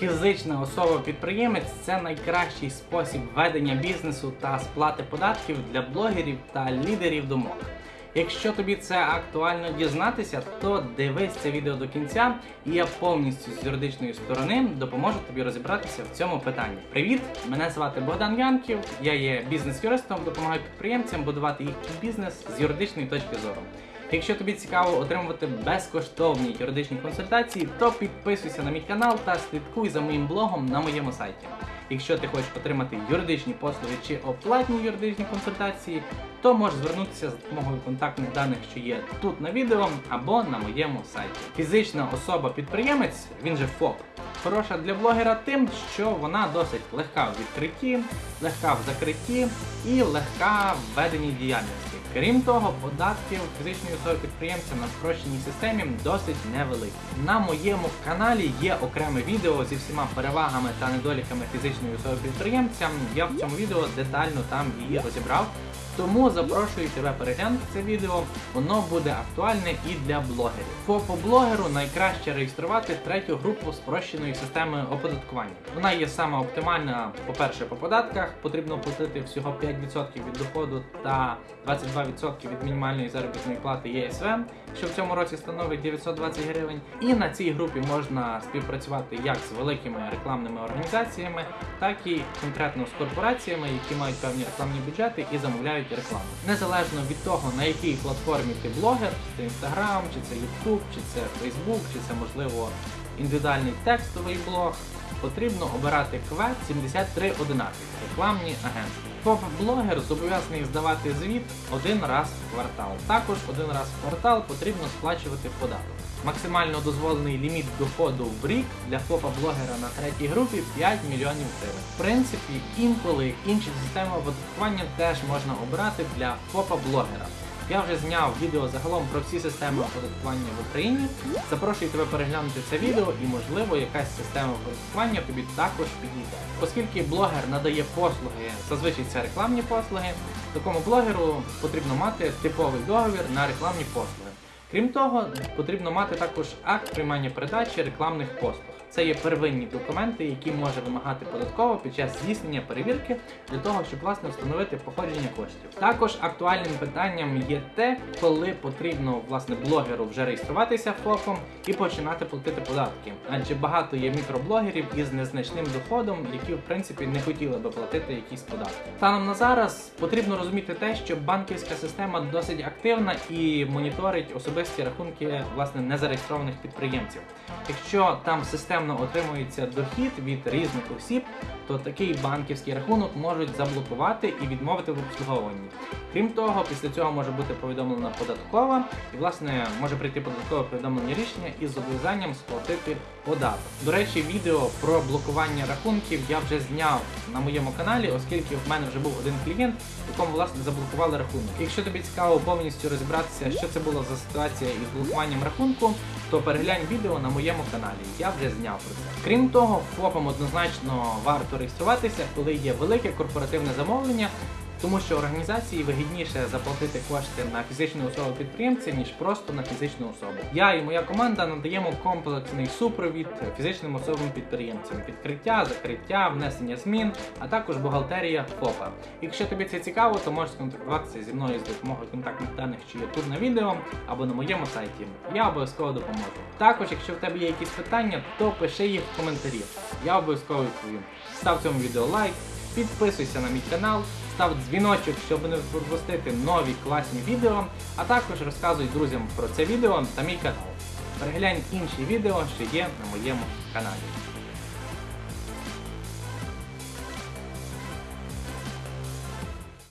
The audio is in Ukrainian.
Фізична особа-підприємець це найкращий спосіб ведення бізнесу та сплати податків для блогерів та лідерів думок. Якщо тобі це актуально дізнатися, то дивись це відео до кінця, і я повністю з юридичної сторони допоможу тобі розібратися в цьому питанні. Привіт! Мене звати Богдан Янків, я є бізнес-юристом, допомагаю підприємцям будувати їхній бізнес з юридичної точки зору. Якщо тобі цікаво отримувати безкоштовні юридичні консультації, то підписуйся на мій канал та слідкуй за моїм блогом на моєму сайті. Якщо ти хочеш отримати юридичні послуги чи оплатні юридичні консультації, то можеш звернутися за допомогою контактних даних, що є тут на відео або на моєму сайті. Фізична особа-підприємець, він же ФОП, хороша для блогера тим, що вона досить легка в відкритті, легка в закритті і легка в веденні діяльності. Крім того, податки фізичної особи підприємця на спрощеній системі досить невеликі. На моєму каналі є окреме відео зі всіма перевагами та недоліками фізичної особи підприємця. Я в цьому відео детально там її розібрав. Тому запрошую тебе переглянути це відео, воно буде актуальне і для блогерів. ФОПу блогеру найкраще реєструвати третю групу спрощеної системи оподаткування. Вона є саме оптимальна, по-перше, по податках. Потрібно платити всього 5% від доходу та 22% від мінімальної заробітної плати ЄСВ, що в цьому році становить 920 гривень. І на цій групі можна співпрацювати як з великими рекламними організаціями, так і конкретно з корпораціями, які мають певні рекламні бюджети і замовляють рекламу. Незалежно від того, на якій платформі ти блогер, чи це Instagram, чи це YouTube, чи це Facebook, чи це можливо індивідуальний текстовий блог, потрібно обирати квет 7311 рекламні агентства. ФОП-блогер зобов'язаний здавати звіт один раз в квартал. Також один раз в квартал потрібно сплачувати податок. Максимально дозволений ліміт доходу в рік для ФОПа-блогера на третій групі 5 мільйонів гривень. В принципі, інколи інші системи оподаткування теж можна обрати для ФОПа-блогера. Я вже зняв відео загалом про всі системи оподаткування в Україні. Запрошую тебе переглянути це відео і, можливо, якась система оподаткування тобі також підійде. Оскільки блогер надає послуги, зазвичай це рекламні послуги, такому блогеру потрібно мати типовий договір на рекламні послуги. Крім того, потрібно мати також акт приймання передачі рекламних послуг. Це є первинні документи, які може вимагати податково під час здійснення перевірки для того, щоб власне встановити походження коштів. Також актуальним питанням є те, коли потрібно власне блогеру вже реєструватися ФОПом і починати платити податки. Адже багато є мікроблогерів із незначним доходом, які в принципі не хотіли би платити якісь податки. Станом на зараз потрібно розуміти те, що банківська система досить активна і моніторить особисті рахунки власне незареєстрованих підприємців. Якщо там системно отримується дохід від різних осіб, то такий банківський рахунок можуть заблокувати і відмовити в обслуговуванні. Крім того, після цього може бути повідомлена податкова, і власне може прийти податкове повідомлення рішення із зобов'язанням сплатити податок. До речі, відео про блокування рахунків я вже зняв на моєму каналі, оскільки в мене вже був один клієнт, якому власне заблокували рахунок. Якщо тобі цікаво повністю розібратися, що це була за ситуація із блокуванням рахунку, то переглянь відео на моєму каналі. Я вже зняв про це. Крім того, ФОПам однозначно варто реєструватися, коли є велике корпоративне замовлення. Тому що організації вигідніше заплатити кошти на фізичну особу підприємця, ніж просто на фізичну особу. Я і моя команда надаємо комплексний супровід фізичним особам підприємцям, відкриття, закриття, внесення змін, а також бухгалтерія ФОПа. Якщо тобі це цікаво, то можеш сконтактуватися зі мною з допомогою контактних даних, що є тут на відео або на моєму сайті. Я обов'язково допоможу. Також, якщо в тебе є якісь питання, то пиши їх в коментарі. Я обов'язково відповім. Став цьому відео лайк, підписуйся на мій канал став дзвіночок, щоб не пропустити нові класні відео, а також розказуй друзям про це відео та мій канал. Переглянь інші відео, що є на моєму каналі.